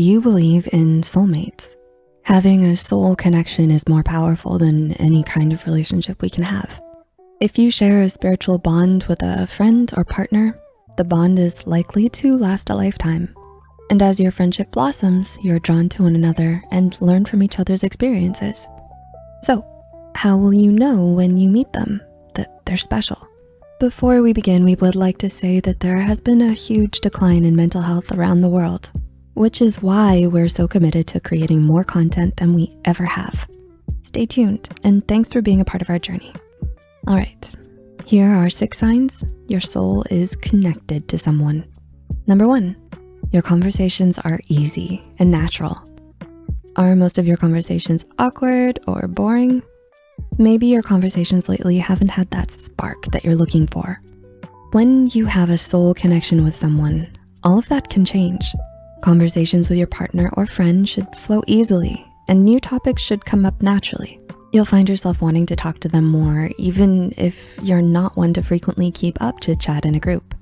Do you believe in soulmates? Having a soul connection is more powerful than any kind of relationship we can have. If you share a spiritual bond with a friend or partner, the bond is likely to last a lifetime. And as your friendship blossoms, you're drawn to one another and learn from each other's experiences. So how will you know when you meet them that they're special? Before we begin, we would like to say that there has been a huge decline in mental health around the world, which is why we're so committed to creating more content than we ever have. Stay tuned, and thanks for being a part of our journey. All right, here are six signs your soul is connected to someone. Number one, your conversations are easy and natural. Are most of your conversations awkward or boring? Maybe your conversations lately haven't had that spark that you're looking for. When you have a soul connection with someone, all of that can change. Conversations with your partner or friend should flow easily and new topics should come up naturally. You'll find yourself wanting to talk to them more, even if you're not one to frequently keep up to chat in a group.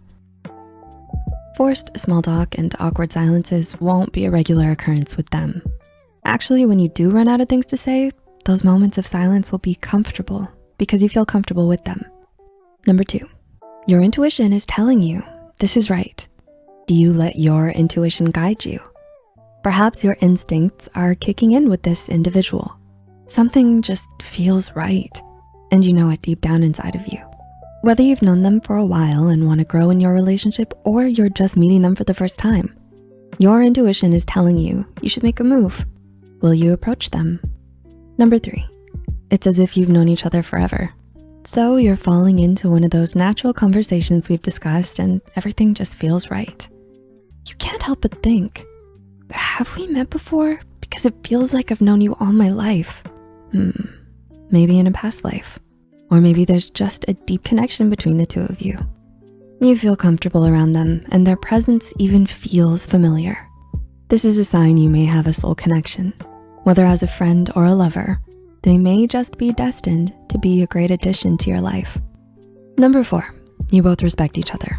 Forced small talk and awkward silences won't be a regular occurrence with them. Actually, when you do run out of things to say, those moments of silence will be comfortable because you feel comfortable with them. Number two, your intuition is telling you this is right. Do you let your intuition guide you? Perhaps your instincts are kicking in with this individual. Something just feels right and you know it deep down inside of you. Whether you've known them for a while and wanna grow in your relationship or you're just meeting them for the first time, your intuition is telling you you should make a move. Will you approach them? Number three, it's as if you've known each other forever. So you're falling into one of those natural conversations we've discussed and everything just feels right. You can't help but think, have we met before? Because it feels like I've known you all my life. Hmm, maybe in a past life. Or maybe there's just a deep connection between the two of you. You feel comfortable around them and their presence even feels familiar. This is a sign you may have a soul connection. Whether as a friend or a lover, they may just be destined to be a great addition to your life. Number four, you both respect each other.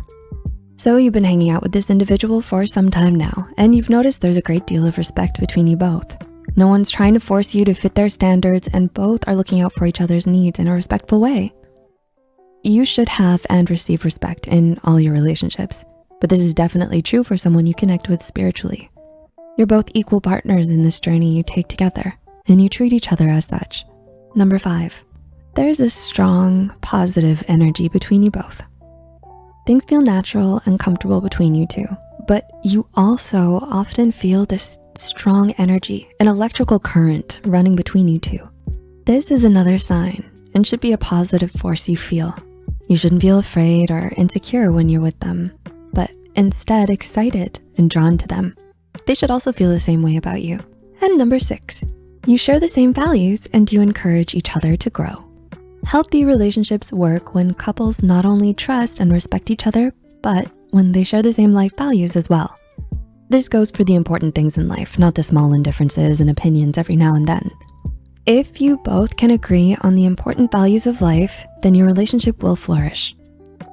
So you've been hanging out with this individual for some time now, and you've noticed there's a great deal of respect between you both. No one's trying to force you to fit their standards and both are looking out for each other's needs in a respectful way. You should have and receive respect in all your relationships, but this is definitely true for someone you connect with spiritually. You're both equal partners in this journey you take together and you treat each other as such. Number five, there's a strong positive energy between you both. Things feel natural and comfortable between you two, but you also often feel this strong energy, an electrical current running between you two. This is another sign and should be a positive force you feel. You shouldn't feel afraid or insecure when you're with them, but instead excited and drawn to them. They should also feel the same way about you. And number six, you share the same values and you encourage each other to grow. Healthy relationships work when couples not only trust and respect each other, but when they share the same life values as well. This goes for the important things in life, not the small indifferences and opinions every now and then. If you both can agree on the important values of life, then your relationship will flourish.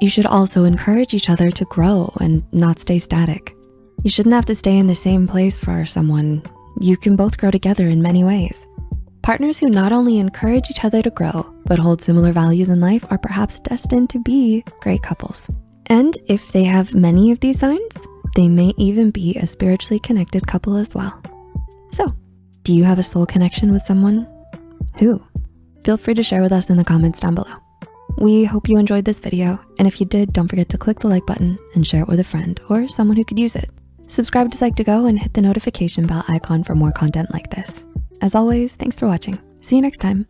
You should also encourage each other to grow and not stay static. You shouldn't have to stay in the same place for someone. You can both grow together in many ways. Partners who not only encourage each other to grow, but hold similar values in life are perhaps destined to be great couples. And if they have many of these signs, they may even be a spiritually connected couple as well. So, do you have a soul connection with someone? Who? Feel free to share with us in the comments down below. We hope you enjoyed this video, and if you did, don't forget to click the like button and share it with a friend or someone who could use it. Subscribe to Psych2Go and hit the notification bell icon for more content like this. As always, thanks for watching. See you next time.